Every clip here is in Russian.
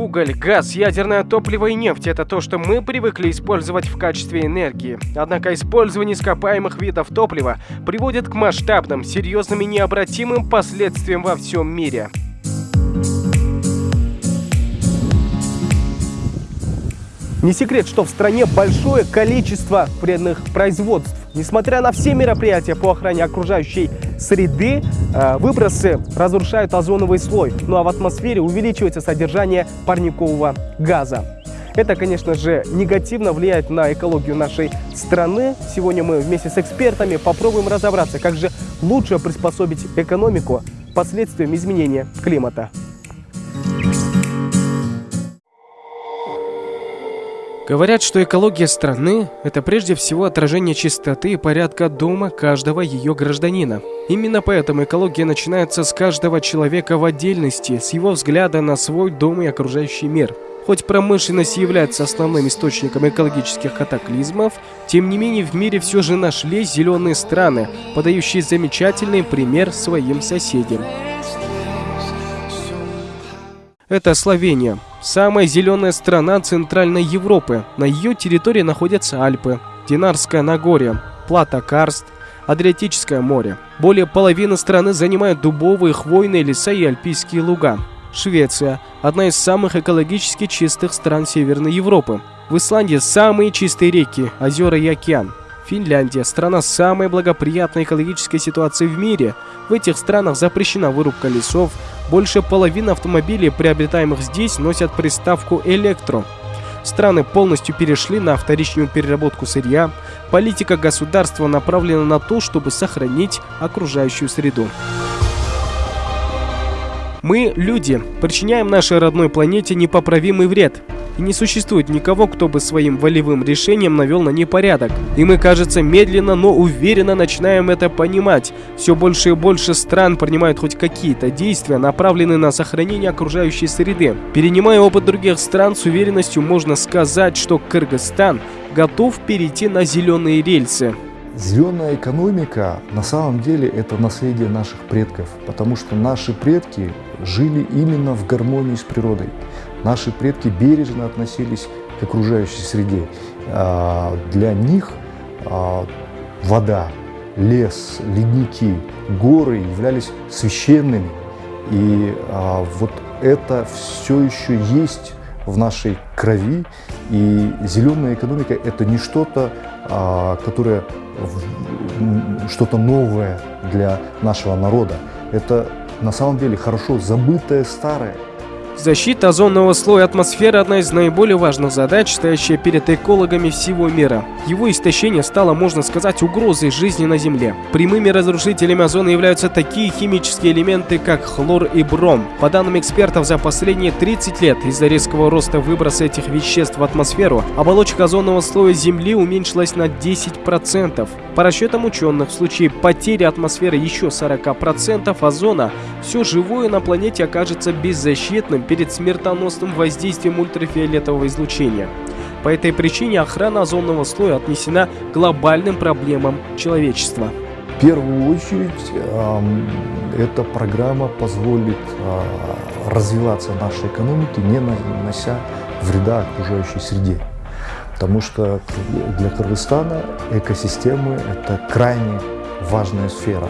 Уголь, газ, ядерное топливо и нефть – это то, что мы привыкли использовать в качестве энергии. Однако использование ископаемых видов топлива приводит к масштабным, серьезным и необратимым последствиям во всем мире. Не секрет, что в стране большое количество вредных производств. Несмотря на все мероприятия по охране окружающей среды, э, выбросы разрушают озоновый слой, ну а в атмосфере увеличивается содержание парникового газа. Это, конечно же, негативно влияет на экологию нашей страны. Сегодня мы вместе с экспертами попробуем разобраться, как же лучше приспособить экономику последствиям изменения климата. Говорят, что экология страны – это прежде всего отражение чистоты и порядка дома каждого ее гражданина. Именно поэтому экология начинается с каждого человека в отдельности, с его взгляда на свой дом и окружающий мир. Хоть промышленность является основным источником экологических катаклизмов, тем не менее в мире все же нашлись зеленые страны, подающие замечательный пример своим соседям. Это Словения, самая зеленая страна Центральной Европы. На ее территории находятся Альпы, Динарское Нагорье, Плата Карст, Адриатическое море. Более половины страны занимают дубовые, хвойные леса и альпийские луга. Швеция – одна из самых экологически чистых стран Северной Европы. В Исландии самые чистые реки, озера и океан. Финляндия – страна с самой благоприятной экологической ситуацией в мире. В этих странах запрещена вырубка лесов. Больше половины автомобилей, приобретаемых здесь, носят приставку «электро». Страны полностью перешли на вторичную переработку сырья. Политика государства направлена на то, чтобы сохранить окружающую среду. Мы, люди, причиняем нашей родной планете непоправимый вред. И не существует никого, кто бы своим волевым решением навел на непорядок. И мы, кажется, медленно, но уверенно начинаем это понимать. Все больше и больше стран принимают хоть какие-то действия, направленные на сохранение окружающей среды. Перенимая опыт других стран, с уверенностью можно сказать, что Кыргызстан готов перейти на зеленые рельсы. Зеленая экономика на самом деле это наследие наших предков, потому что наши предки жили именно в гармонии с природой. Наши предки бережно относились к окружающей среде. А, для них а, вода, лес, ледники, горы являлись священными. И а, вот это все еще есть в нашей крови. И зеленая экономика – это не что-то, которое что-то новое для нашего народа. Это на самом деле хорошо забытое старое. Защита озонного слоя атмосферы – одна из наиболее важных задач, стоящая перед экологами всего мира. Его истощение стало, можно сказать, угрозой жизни на Земле. Прямыми разрушителями озона являются такие химические элементы, как хлор и бром. По данным экспертов, за последние 30 лет из-за резкого роста выброса этих веществ в атмосферу, оболочка озонного слоя Земли уменьшилась на 10%. По расчетам ученых, в случае потери атмосферы еще 40% озона, все живое на планете окажется беззащитным перед смертоносным воздействием ультрафиолетового излучения. По этой причине охрана озонного слоя отнесена к глобальным проблемам человечества. В первую очередь, э, эта программа позволит э, развиваться нашей экономике, не нанося вреда окружающей среде. Потому что для Кыргызстана экосистемы – это крайне важная сфера.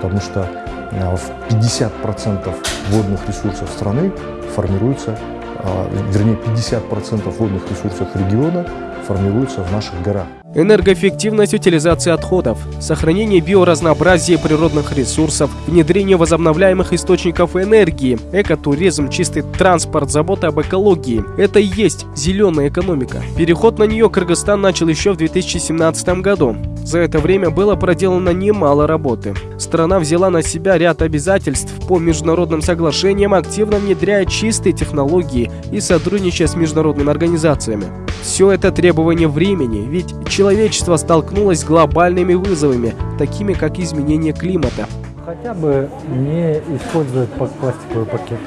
Потому что в 50% водных ресурсов страны формируется, э, вернее 50% водных ресурсов региона формируются в наших горах. Энергоэффективность утилизации отходов, сохранение биоразнообразия природных ресурсов, внедрение возобновляемых источников энергии, экотуризм, чистый транспорт, забота об экологии – это и есть зеленая экономика. Переход на нее Кыргызстан начал еще в 2017 году. За это время было проделано немало работы. Страна взяла на себя ряд обязательств по международным соглашениям, активно внедряя чистые технологии и сотрудничая с международными организациями. Все это требование времени, ведь человечество столкнулось с глобальными вызовами, такими как изменение климата. Хотя бы не использовать пластиковый пакет.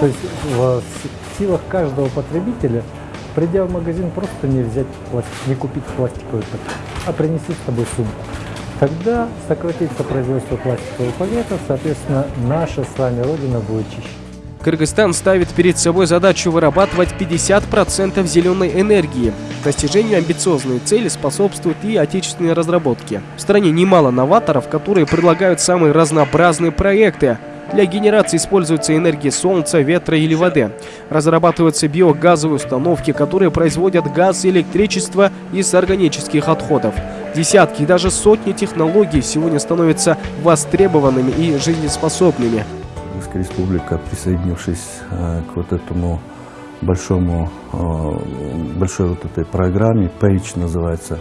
То есть в силах каждого потребителя, придя в магазин, просто не взять пластик, не купить пластиковый пакет, а принести с собой сумку. Тогда сократится производство пластиковых пакетов, соответственно, наша с вами Родина будет чище. Кыргызстан ставит перед собой задачу вырабатывать 50% зеленой энергии. Достижению амбициозной цели способствуют и отечественные разработки. В стране немало новаторов, которые предлагают самые разнообразные проекты. Для генерации используется энергия солнца, ветра или воды. Разрабатываются биогазовые установки, которые производят газ и электричество из органических отходов. Десятки и даже сотни технологий сегодня становятся востребованными и жизнеспособными. Кыргызская республика, присоединившись э, к вот этому большому, э, большой вот этой программе, PAGE называется,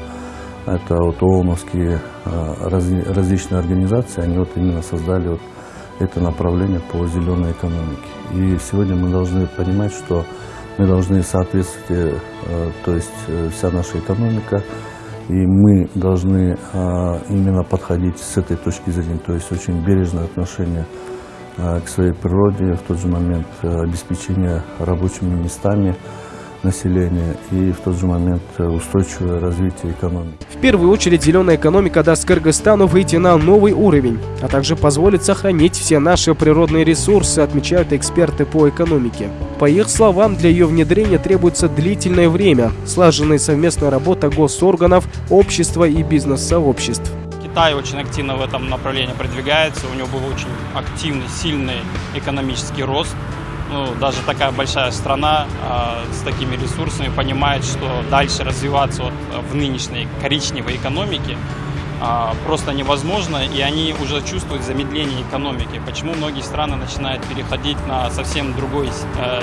это вот ООНовские э, различные организации, они вот именно создали вот это направление по зеленой экономике. И сегодня мы должны понимать, что мы должны соответствовать, то есть вся наша экономика, и мы должны именно подходить с этой точки зрения, то есть очень бережное отношение к своей природе, в тот же момент э, обеспечение рабочими местами населения и в тот же момент э, устойчивое развитие экономики. В первую очередь зеленая экономика даст Кыргызстану выйти на новый уровень, а также позволит сохранить все наши природные ресурсы, отмечают эксперты по экономике. По их словам, для ее внедрения требуется длительное время, слаженная совместная работа госорганов, общества и бизнес-сообществ. Китай очень активно в этом направлении продвигается, у него был очень активный, сильный экономический рост. Ну, даже такая большая страна э, с такими ресурсами понимает, что дальше развиваться вот в нынешней коричневой экономике э, просто невозможно, и они уже чувствуют замедление экономики. Почему многие страны начинают переходить на совсем другой э,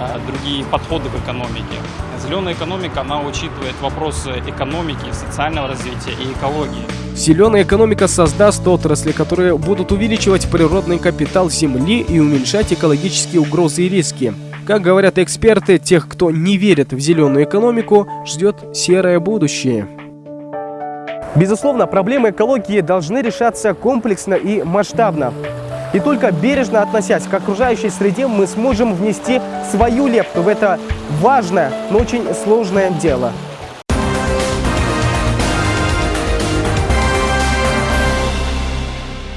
Э, другие подходы в экономике. Зеленая экономика, она учитывает вопросы экономики, социального развития и экологии. Зеленая экономика создаст отрасли, которые будут увеличивать природный капитал Земли и уменьшать экологические угрозы и риски. Как говорят эксперты, тех, кто не верит в зеленую экономику, ждет серое будущее. Безусловно, проблемы экологии должны решаться комплексно и масштабно. И только бережно относясь к окружающей среде, мы сможем внести свою лепту в это важное, но очень сложное дело.